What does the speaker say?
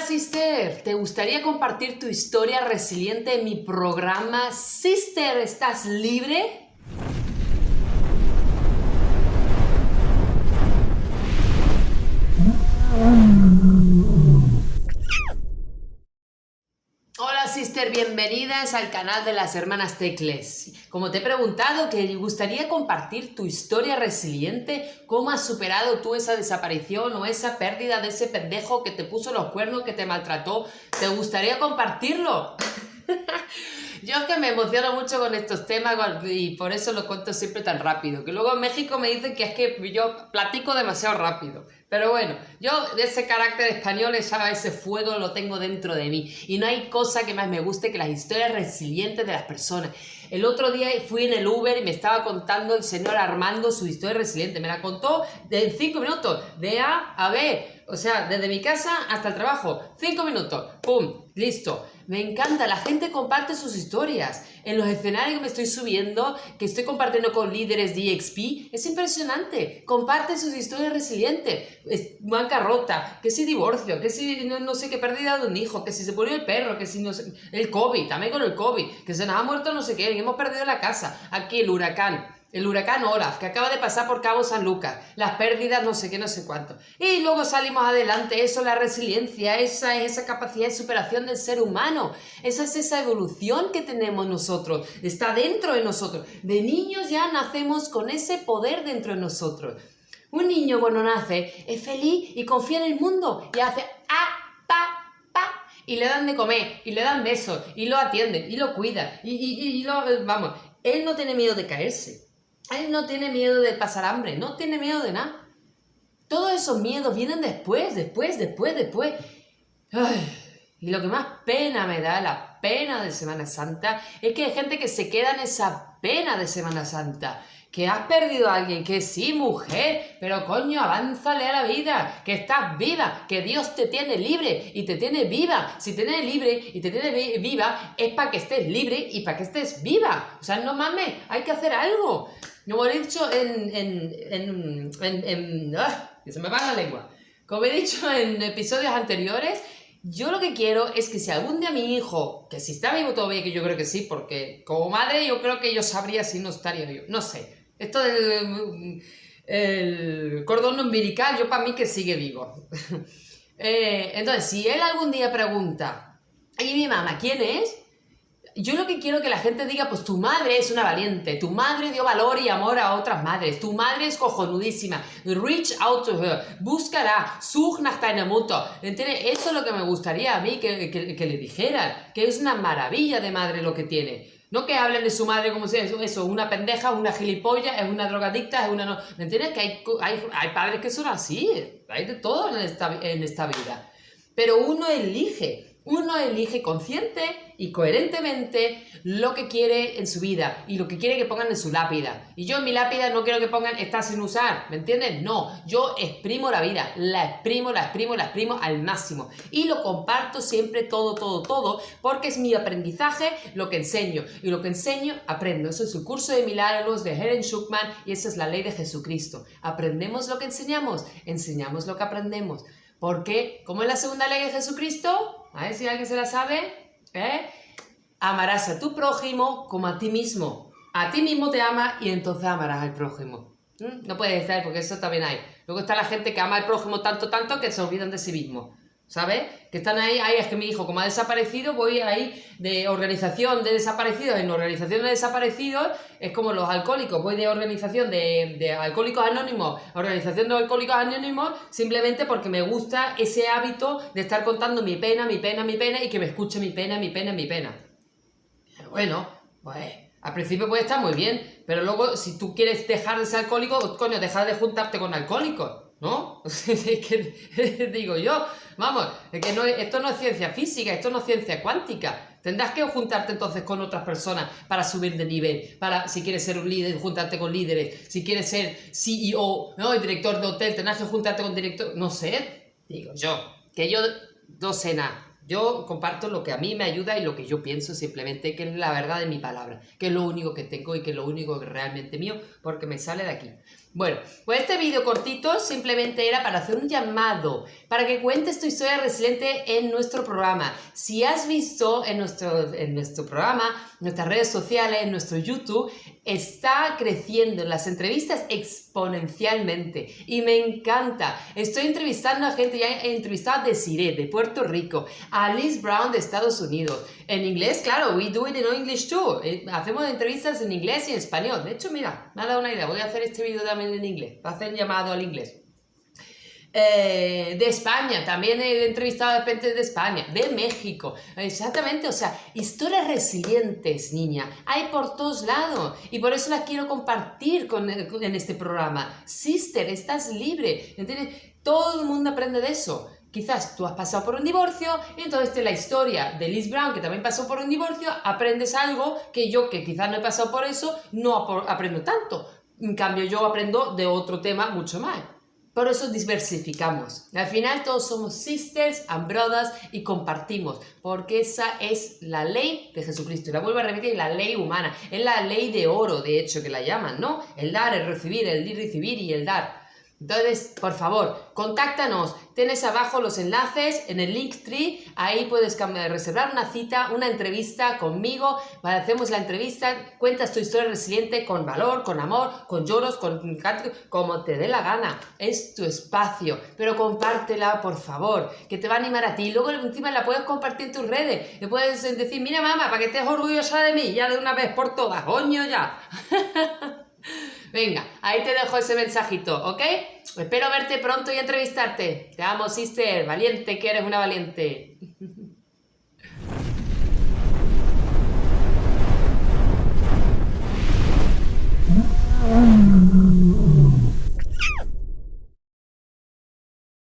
Sister, ¿te gustaría compartir tu historia resiliente en mi programa Sister, ¿estás libre? Hola Sister, bienvenidas al canal de las hermanas Tecles. Como te he preguntado que gustaría compartir tu historia resiliente, cómo has superado tú esa desaparición o esa pérdida de ese pendejo que te puso los cuernos, que te maltrató, ¿te gustaría compartirlo? Yo es que me emociono mucho con estos temas y por eso lo cuento siempre tan rápido. Que luego en México me dicen que es que yo platico demasiado rápido. Pero bueno, yo de ese carácter español, ese fuego lo tengo dentro de mí. Y no hay cosa que más me guste que las historias resilientes de las personas. El otro día fui en el Uber y me estaba contando el señor Armando su historia resiliente. Me la contó en cinco minutos, de A a B. O sea, desde mi casa hasta el trabajo. Cinco minutos. ¡Pum! Listo. Me encanta, la gente comparte sus historias. En los escenarios que me estoy subiendo, que estoy compartiendo con líderes de EXP, es impresionante. Comparte sus historias resilientes. bancarrota, que si divorcio, que si no, sé qué pérdida de un hijo, que si se murió el perro, que si no sé, el COVID, también con el COVID, que se nos ha muerto no sé qué, hemos perdido la casa, aquí el huracán el huracán Olaf, que acaba de pasar por Cabo San Lucas, las pérdidas no sé qué, no sé cuánto. Y luego salimos adelante, eso, la resiliencia, esa es esa capacidad de superación del ser humano, esa es esa evolución que tenemos nosotros, está dentro de nosotros. De niños ya nacemos con ese poder dentro de nosotros. Un niño cuando nace es feliz y confía en el mundo y hace ah, pa, pa, y le dan de comer, y le dan besos, y lo atienden, y lo cuidan, y, y, y lo, vamos, él no tiene miedo de caerse. Él no tiene miedo de pasar hambre, no tiene miedo de nada. Todos esos miedos vienen después, después, después, después. Y lo que más pena me da, la pena de Semana Santa, es que hay gente que se queda en esa pena de Semana Santa. Que has perdido a alguien, que sí, mujer, pero coño, avánzale a la vida, que estás viva, que Dios te tiene libre y te tiene viva. Si te tiene libre y te tiene viva, es para que estés libre y para que estés viva. O sea, no mames, hay que hacer algo. Como he dicho en... en, en, en, ¡ah! que se me va la lengua. Como he dicho en episodios anteriores, yo lo que quiero es que si algún día mi hijo, que si está vivo todavía, que yo creo que sí, porque como madre yo creo que yo sabría si no estaría vivo, no sé. Esto del el cordón umbilical, yo para mí que sigue vivo. eh, entonces, si él algún día pregunta, ¿y mi mamá quién es? Yo lo que quiero que la gente diga, pues tu madre es una valiente, tu madre dio valor y amor a otras madres, tu madre es cojonudísima, reach out to her, búscala, such nach deiner Mutter, ¿entiendes? Eso es lo que me gustaría a mí que, que, le dijeran, que es una maravilla de madre lo que tiene. No que hablen de su madre como si eso, eso una pendeja, una gilipollas, es una drogadicta, es una... No, ¿Me entiendes? Que hay, hay, hay, padres que son así, hay de todo en esta, en esta vida. Pero uno elige, uno elige consciente y coherentemente lo que quiere en su vida y lo que quiere que pongan en su lápida. Y yo en mi lápida no quiero que pongan está sin usar, ¿me entiendes? No, yo exprimo la vida, la exprimo, la exprimo, la exprimo al máximo. Y lo comparto siempre todo, todo, todo, porque es mi aprendizaje lo que enseño. Y lo que enseño, aprendo. Eso es el curso de milagros de Helen Schuckman y esa es la ley de Jesucristo. Aprendemos lo que enseñamos, enseñamos lo que aprendemos. Porque, ¿cómo es la segunda ley de Jesucristo? A ver si alguien se la sabe. ¿eh? Amarás a tu prójimo como a ti mismo. A ti mismo te ama y entonces amarás al prójimo. ¿Mm? No puede ser, porque eso también hay. Luego está la gente que ama al prójimo tanto, tanto que se olvidan de sí mismo. ¿Sabes? Que están ahí, ahí es que mi hijo, como ha desaparecido, voy ahí de organización de desaparecidos en organización de desaparecidos, es como los alcohólicos, voy de organización de, de alcohólicos anónimos a organización de alcohólicos anónimos, simplemente porque me gusta ese hábito de estar contando mi pena, mi pena, mi pena, y que me escuche mi pena, mi pena, mi pena. Bueno, pues al principio puede estar muy bien, pero luego si tú quieres dejar de ser alcohólico, coño, dejar de juntarte con alcohólicos. ¿No? que digo yo, vamos, que esto no es ciencia física, esto no es ciencia cuántica. Tendrás que juntarte entonces con otras personas para subir de nivel, para si quieres ser un líder, juntarte con líderes, si quieres ser CEO, ¿no? Director de hotel, tendrás que juntarte con director, no sé, digo yo, que yo no sé nada. Yo comparto lo que a mí me ayuda y lo que yo pienso simplemente, que es la verdad de mi palabra, que es lo único que tengo y que es lo único que realmente mío, porque me sale de aquí. Bueno, pues este vídeo cortito simplemente era para hacer un llamado, para que cuentes tu historia resiliente en nuestro programa. Si has visto en nuestro, en nuestro programa, nuestras redes sociales, en nuestro YouTube, está creciendo en las entrevistas exponencialmente y me encanta. Estoy entrevistando a gente, ya he entrevistado a Desiree de Puerto Rico, a Liz Brown de Estados Unidos. En inglés, claro, we do it in English too. Eh, hacemos entrevistas en inglés y en español. De hecho, mira, me ha dado una idea, voy a hacer este vídeo también en inglés, para hacer llamado al inglés. Eh, de España, también he entrevistado a gente de España, de México, exactamente, o sea, historias resilientes, niña, hay por todos lados y por eso las quiero compartir con, en este programa. Sister, estás libre, ¿entiendes? Todo el mundo aprende de eso. Quizás tú has pasado por un divorcio y entonces de la historia de Liz Brown, que también pasó por un divorcio, aprendes algo que yo, que quizás no he pasado por eso, no aprendo tanto. En cambio, yo aprendo de otro tema mucho más. Por eso diversificamos. Al final todos somos sisters and brothers y compartimos, porque esa es la ley de Jesucristo. Y la vuelvo a repetir, la ley humana. Es la ley de oro, de hecho, que la llaman, ¿no? El dar, el recibir, el recibir y el dar. Entonces, por favor, contáctanos. Tienes abajo los enlaces en el Linktree. Ahí puedes reservar una cita, una entrevista conmigo. Hacemos la entrevista, cuentas tu historia resiliente con valor, con amor, con lloros, con como te dé la gana. Es tu espacio. Pero compártela, por favor, que te va a animar a ti. Luego encima la puedes compartir en tus redes. Le puedes decir, mira mamá, para que estés orgullosa de mí, ya de una vez por todas. Coño, ya. Venga, ahí te dejo ese mensajito, ¿ok? Espero verte pronto y entrevistarte. Te amo, sister. Valiente, que eres una valiente.